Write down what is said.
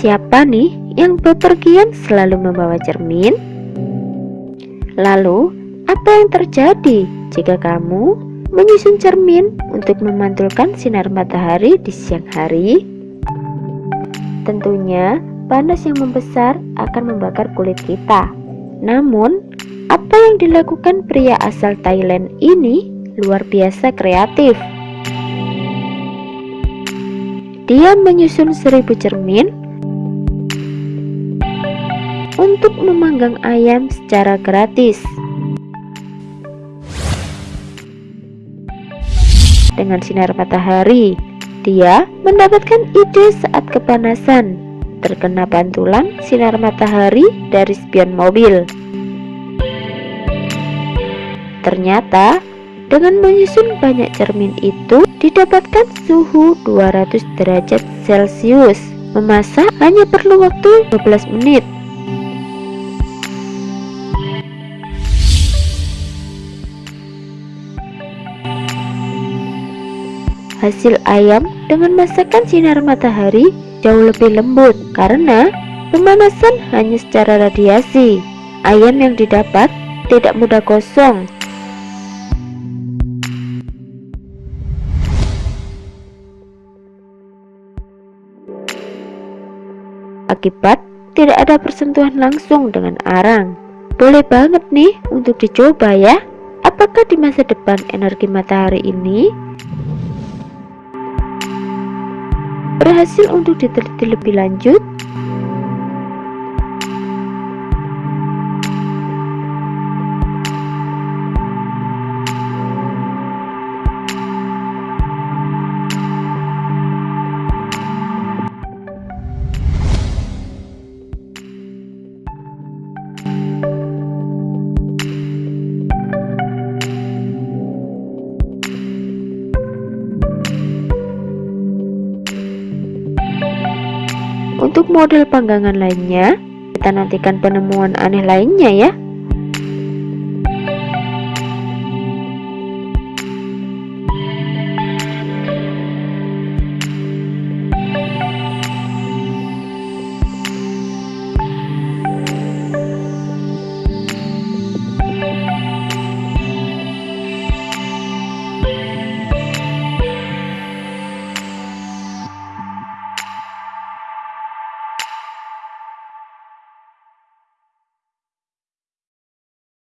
Siapa nih yang bepergian selalu membawa cermin? Lalu, apa yang terjadi jika kamu menyusun cermin untuk memantulkan sinar matahari di siang hari? Tentunya, panas yang membesar akan membakar kulit kita. Namun, apa yang dilakukan pria asal Thailand ini luar biasa kreatif. Dia menyusun seribu cermin untuk memanggang ayam secara gratis. Dengan sinar matahari, dia mendapatkan ide saat kepanasan, terkena pantulan sinar matahari dari spion mobil. Ternyata, dengan menyusun banyak cermin itu, didapatkan suhu 200 derajat Celcius. Memasak hanya perlu waktu 12 menit. Hasil ayam dengan masakan sinar matahari jauh lebih lembut karena pemanasan hanya secara radiasi. Ayam yang didapat tidak mudah kosong. Akibat tidak ada persentuhan langsung dengan arang. Boleh banget nih untuk dicoba ya. Apakah di masa depan energi matahari ini berhasil untuk diteliti lebih lanjut Untuk model panggangan lainnya, kita nantikan penemuan aneh lainnya ya.